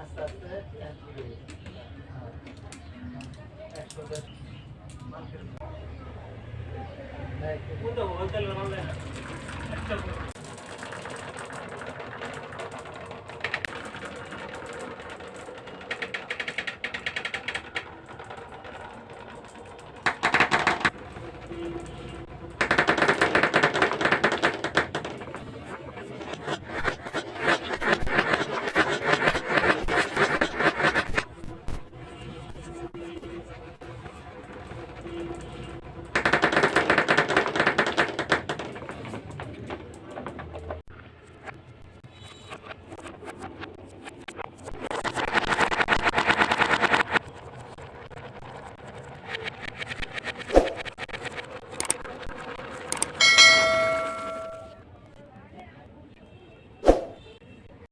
আস্তে আস্তে একশো দশ কোনটা ওই তাহলে